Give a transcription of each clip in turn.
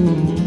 you.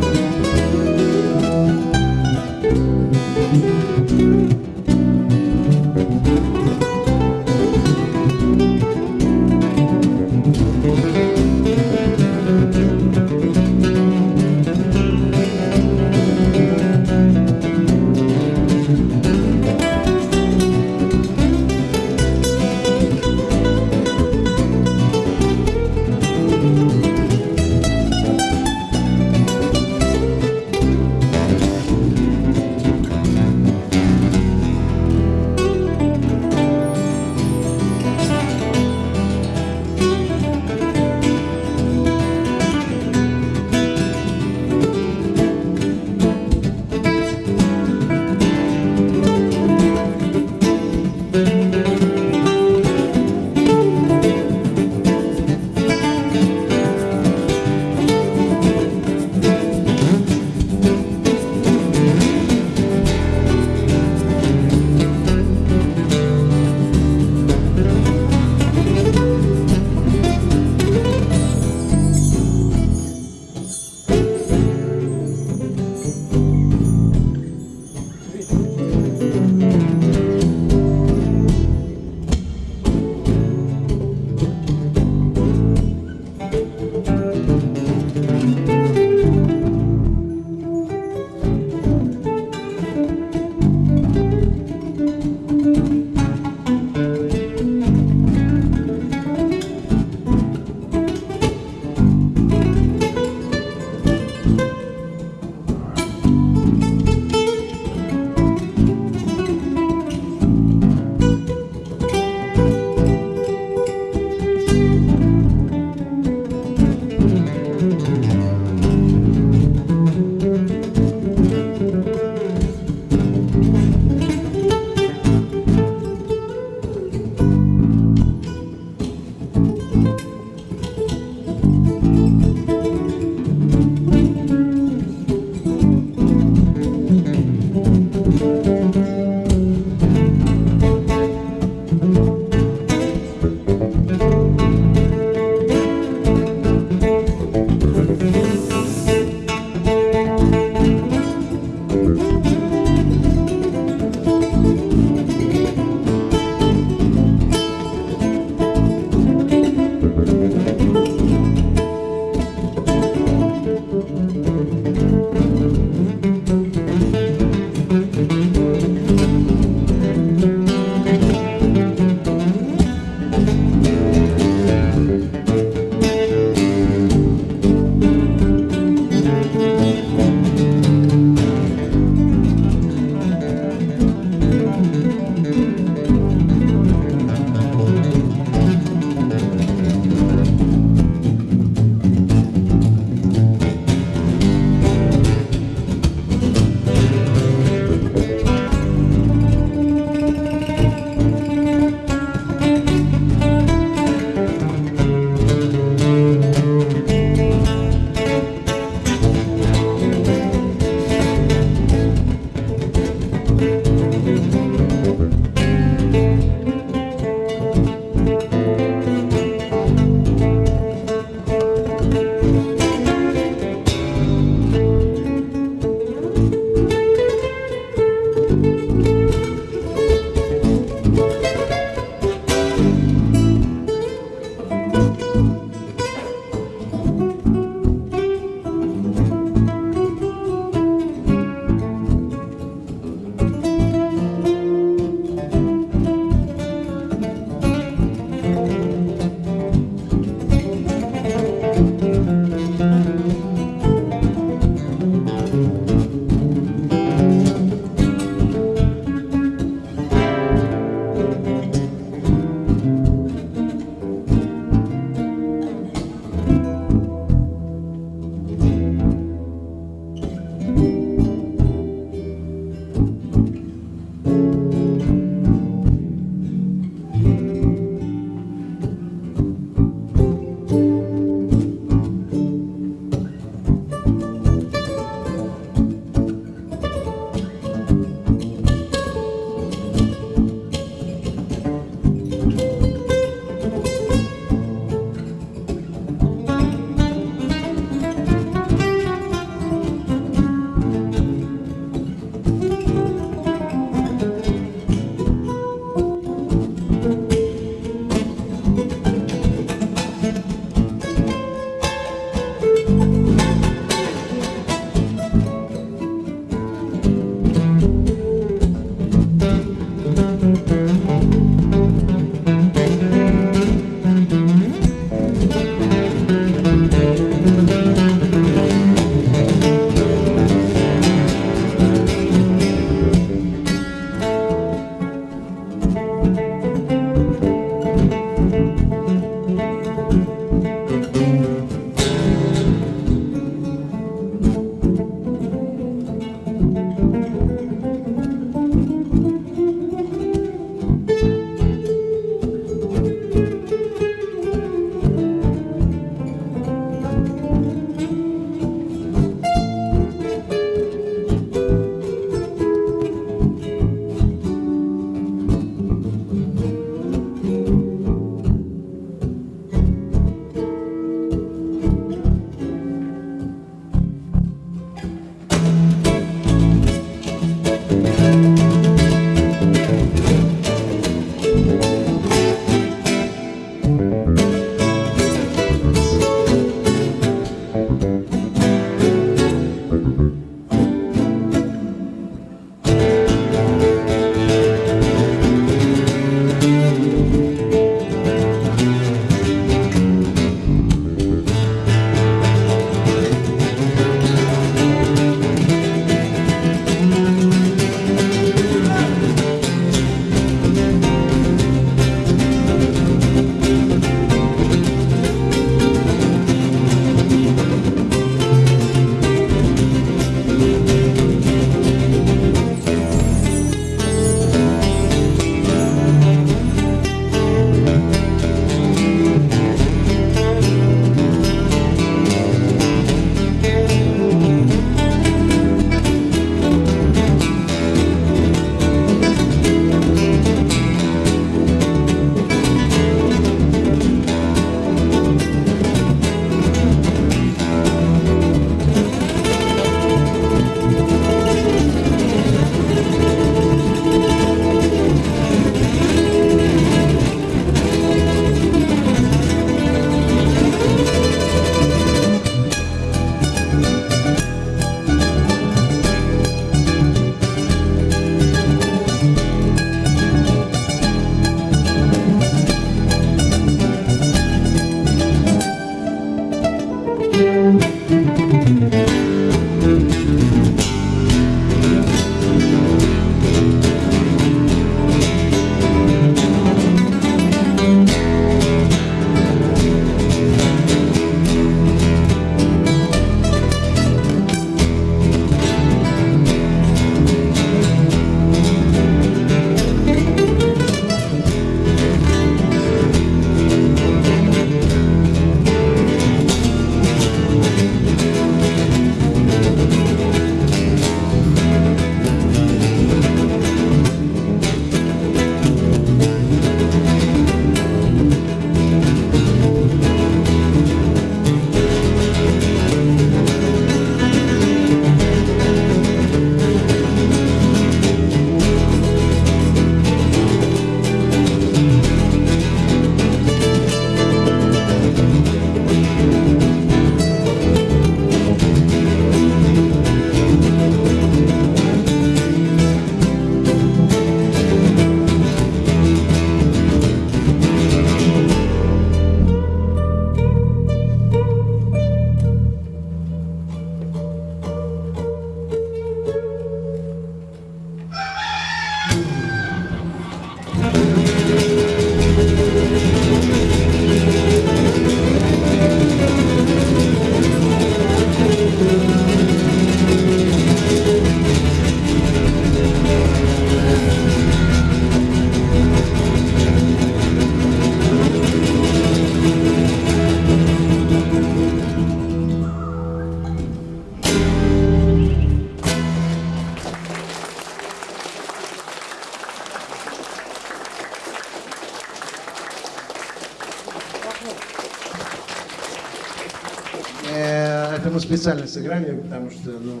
Специально сыграли, потому что ну,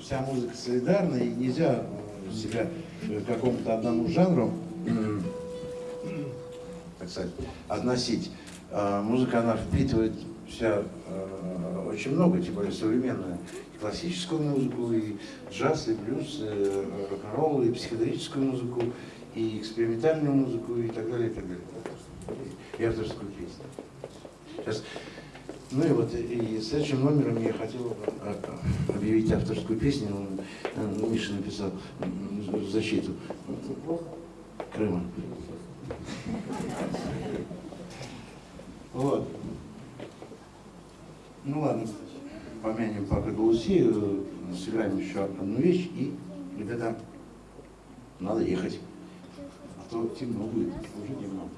вся музыка солидарна, и нельзя э, себя какому-то одному жанру, так сказать, относить. А Музыка, она впитывает в себя э, очень много, тем более современную. И классическую музыку, и джаз, и блюз, и рок-н-ролл, и психоделическую музыку, и экспериментальную музыку, и так далее, и так далее. И авторскую песню. Сейчас ну и вот и следующим номером я хотел а, объявить авторскую песню. Он, э, Миша написал в защиту Крыма. Вот. Ну ладно, помянем пока Галусею, сыграем еще одну вещь и, ребята, надо ехать. А то темно будет, уже темно.